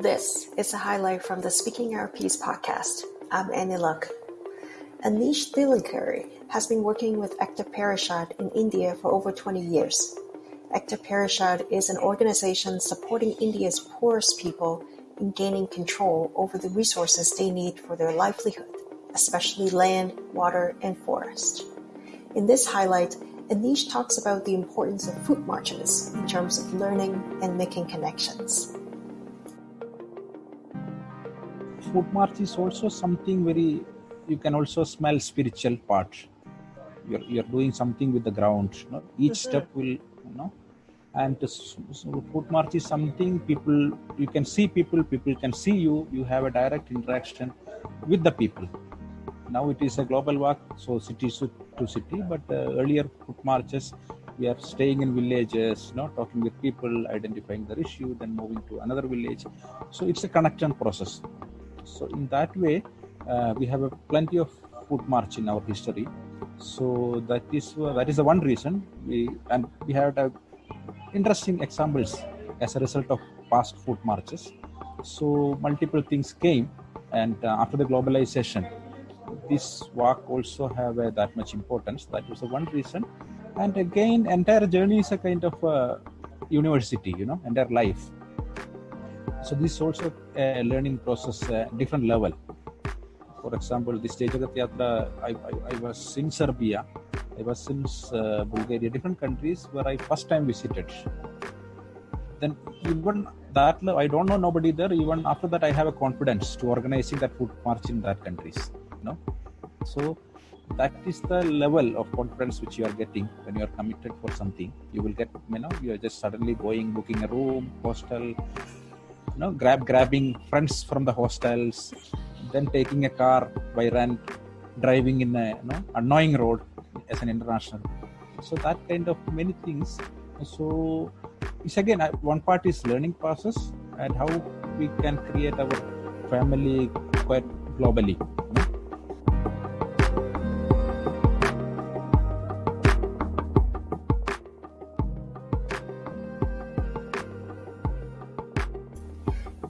This is a highlight from the Speaking Our Piece podcast. I'm Annie Luck. Anish Thillenkery has been working with Ekta Parishad in India for over 20 years. Ekta Parishad is an organization supporting India's poorest people in gaining control over the resources they need for their livelihood, especially land, water, and forest. In this highlight, Anish talks about the importance of food marches in terms of learning and making connections. Food march is also something very you can also smell spiritual part. You're, you're doing something with the ground you know? each mm-hmm. step will you know. And so march is something people you can see people people can see you you have a direct interaction with the people. Now it is a global walk so city to city but uh, earlier foot marches we are staying in villages you know talking with people identifying their issue then moving to another village. So it's a connection process so in that way, uh, we have a plenty of food march in our history. So that is uh, that is the one reason we and we have uh, interesting examples as a result of past food marches. So multiple things came, and uh, after the globalization, this walk also have that much importance. That was the one reason. And again, entire journey is a kind of a university, you know, entire life so this is also a learning process, a different level. For example, this Jai Jagat Yatra, I, I, I, was in Serbia, I was in uh, Bulgaria, different countries where I first time visited. Then even that, I don't know nobody there. Even after that, I have a confidence to organizing that food march in that countries. You know, so that is the level of confidence which you are getting when you are committed for something. You will get, you know, you are just suddenly going, booking a room, hostel, you know grab grabbing friends from the hostels then taking a car by rent driving in a you know annoying road as an international. So that kind of many things. So it's again one part is learning process and how we can create our family quite globally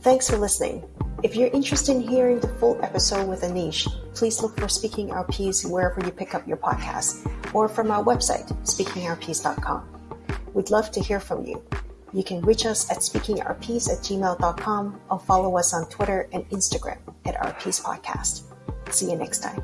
Thanks for listening. If you're interested in hearing the full episode with Anish, please look for Speaking Our Piece wherever you pick up your podcast or from our website, speakingourpiece.com. We'd love to hear from you. You can reach us at speakingourpiece at gmail.com or follow us on Twitter and Instagram at Our Piece Podcast. See you next time.